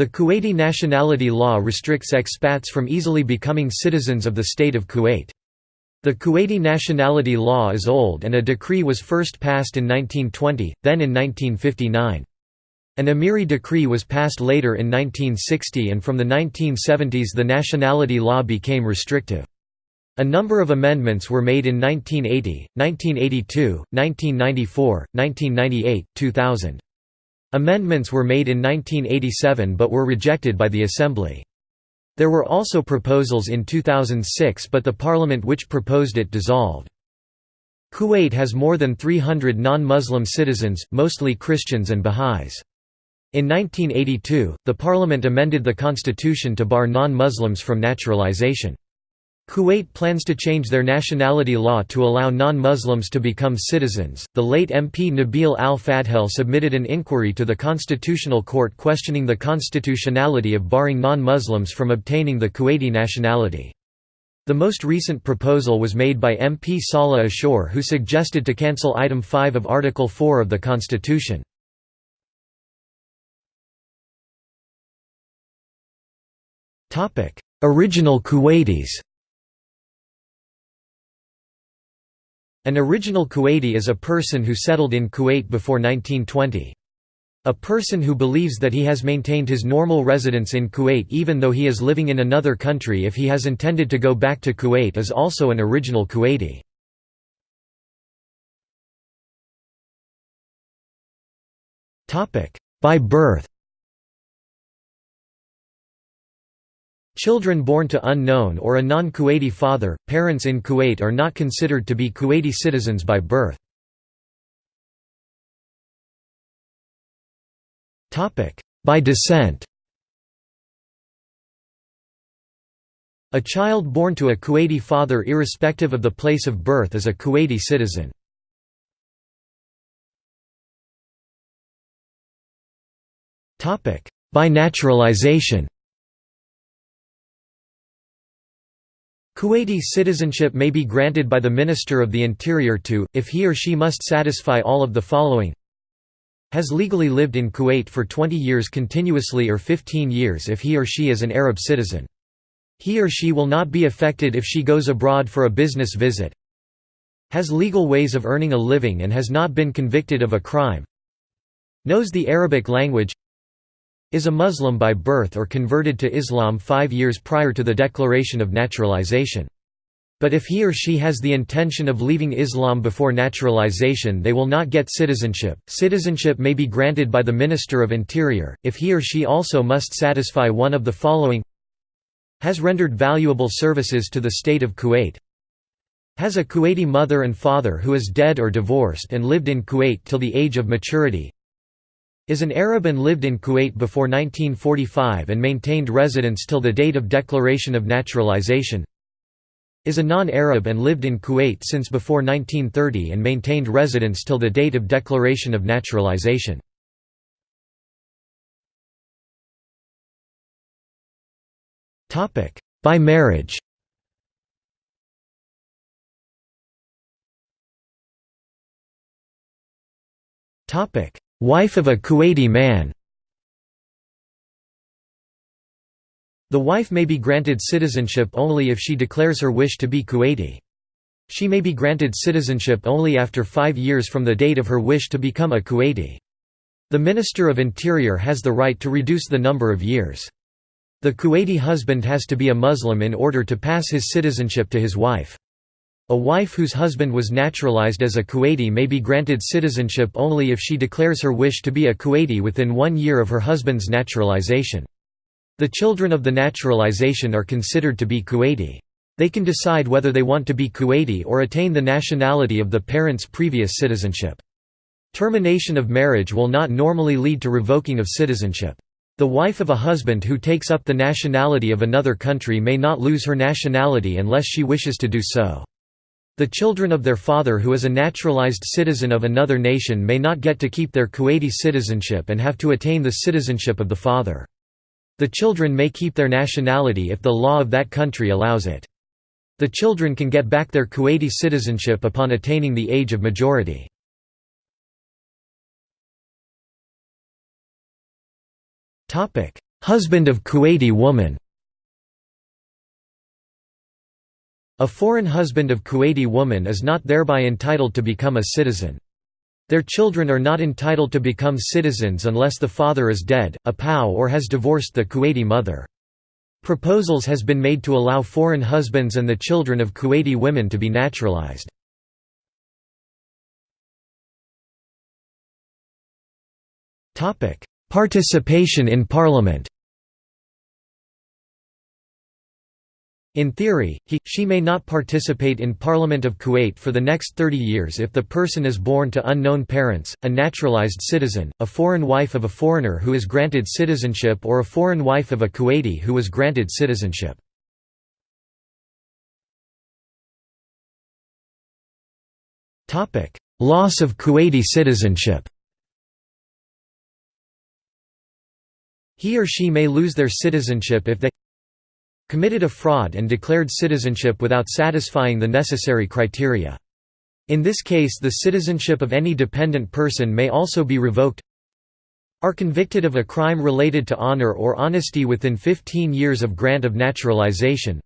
The Kuwaiti nationality law restricts expats from easily becoming citizens of the state of Kuwait. The Kuwaiti nationality law is old and a decree was first passed in 1920, then in 1959. An Amiri decree was passed later in 1960 and from the 1970s the nationality law became restrictive. A number of amendments were made in 1980, 1982, 1994, 1998, 2000. Amendments were made in 1987 but were rejected by the Assembly. There were also proposals in 2006 but the parliament which proposed it dissolved. Kuwait has more than 300 non-Muslim citizens, mostly Christians and Baha'is. In 1982, the parliament amended the constitution to bar non-Muslims from naturalization. Kuwait plans to change their nationality law to allow non-Muslims to become citizens. The late MP Nabil al-Fadhel submitted an inquiry to the Constitutional Court questioning the constitutionality of barring non-Muslims from obtaining the Kuwaiti nationality. The most recent proposal was made by MP Salah Ashur who suggested to cancel Item 5 of Article 4 of the Constitution. Original Kuwaitis An original Kuwaiti is a person who settled in Kuwait before 1920. A person who believes that he has maintained his normal residence in Kuwait even though he is living in another country if he has intended to go back to Kuwait is also an original Kuwaiti. By birth Children born to unknown or a non-Kuwaiti father, parents in Kuwait are not considered to be Kuwaiti citizens by birth. By descent A child born to a Kuwaiti father irrespective of the place of birth is a Kuwaiti citizen. By naturalization Kuwaiti citizenship may be granted by the Minister of the Interior to, if he or she must satisfy all of the following. Has legally lived in Kuwait for 20 years continuously or 15 years if he or she is an Arab citizen. He or she will not be affected if she goes abroad for a business visit. Has legal ways of earning a living and has not been convicted of a crime. Knows the Arabic language is a Muslim by birth or converted to Islam five years prior to the declaration of naturalization. But if he or she has the intention of leaving Islam before naturalization they will not get citizenship. Citizenship may be granted by the Minister of Interior, if he or she also must satisfy one of the following has rendered valuable services to the state of Kuwait has a Kuwaiti mother and father who is dead or divorced and lived in Kuwait till the age of maturity is an Arab and lived in Kuwait before 1945 and maintained residence till the date of declaration of naturalization is a non-Arab and lived in Kuwait since before 1930 and maintained residence till the date of declaration of naturalization. By marriage Topic: Wife of a Kuwaiti man The wife may be granted citizenship only if she declares her wish to be Kuwaiti. She may be granted citizenship only after five years from the date of her wish to become a Kuwaiti. The Minister of Interior has the right to reduce the number of years. The Kuwaiti husband has to be a Muslim in order to pass his citizenship to his wife. A wife whose husband was naturalized as a Kuwaiti may be granted citizenship only if she declares her wish to be a Kuwaiti within one year of her husband's naturalization. The children of the naturalization are considered to be Kuwaiti. They can decide whether they want to be Kuwaiti or attain the nationality of the parent's previous citizenship. Termination of marriage will not normally lead to revoking of citizenship. The wife of a husband who takes up the nationality of another country may not lose her nationality unless she wishes to do so. The children of their father who is a naturalized citizen of another nation may not get to keep their Kuwaiti citizenship and have to attain the citizenship of the father. The children may keep their nationality if the law of that country allows it. The children can get back their Kuwaiti citizenship upon attaining the age of majority. husband of Kuwaiti woman A foreign husband of Kuwaiti woman is not thereby entitled to become a citizen. Their children are not entitled to become citizens unless the father is dead, a POW or has divorced the Kuwaiti mother. Proposals has been made to allow foreign husbands and the children of Kuwaiti women to be naturalized. Participation in parliament In theory, he, she may not participate in Parliament of Kuwait for the next 30 years if the person is born to unknown parents, a naturalized citizen, a foreign wife of a foreigner who is granted citizenship or a foreign wife of a Kuwaiti who was granted citizenship. Loss of Kuwaiti citizenship He or she may lose their citizenship if they committed a fraud and declared citizenship without satisfying the necessary criteria. In this case the citizenship of any dependent person may also be revoked are convicted of a crime related to honor or honesty within 15 years of grant of naturalization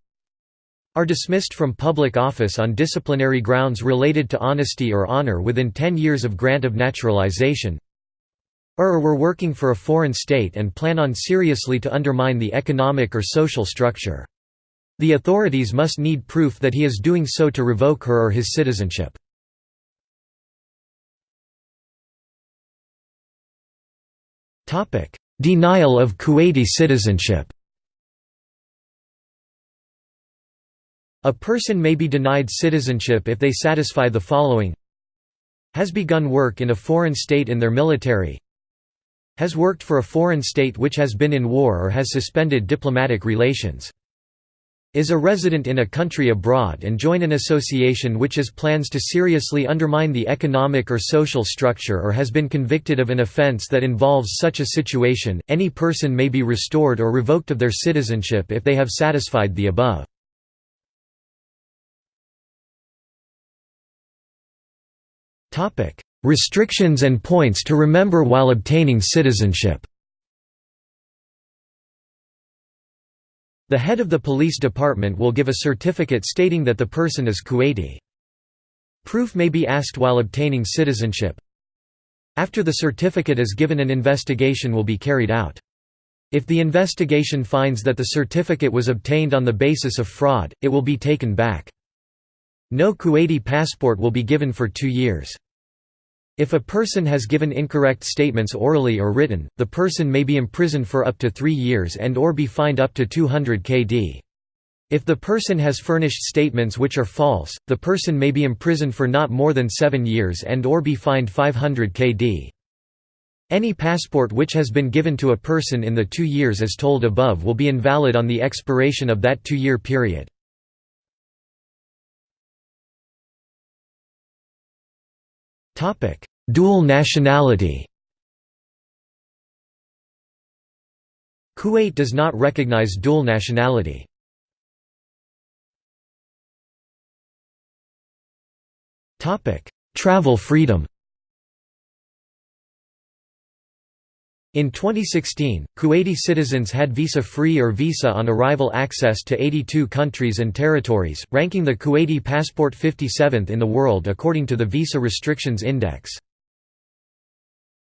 are dismissed from public office on disciplinary grounds related to honesty or honor within 10 years of grant of naturalization or were working for a foreign state and plan on seriously to undermine the economic or social structure. The authorities must need proof that he is doing so to revoke her or his citizenship. Denial of Kuwaiti citizenship A person may be denied citizenship if they satisfy the following has begun work in a foreign state in their military has worked for a foreign state which has been in war or has suspended diplomatic relations. Is a resident in a country abroad and join an association which has plans to seriously undermine the economic or social structure or has been convicted of an offense that involves such a situation, any person may be restored or revoked of their citizenship if they have satisfied the above. Restrictions and points to remember while obtaining citizenship The head of the police department will give a certificate stating that the person is Kuwaiti. Proof may be asked while obtaining citizenship. After the certificate is given an investigation will be carried out. If the investigation finds that the certificate was obtained on the basis of fraud, it will be taken back. No Kuwaiti passport will be given for two years. If a person has given incorrect statements orally or written, the person may be imprisoned for up to three years and or be fined up to 200 kd. If the person has furnished statements which are false, the person may be imprisoned for not more than seven years and or be fined 500 kd. Any passport which has been given to a person in the two years as told above will be invalid on the expiration of that two-year period. Dual nationality. Kuwait does not recognize dual nationality. Topic: Travel freedom In 2016, Kuwaiti citizens had visa-free or visa on arrival access to 82 countries and territories, ranking the Kuwaiti passport 57th in the world according to the Visa Restrictions Index.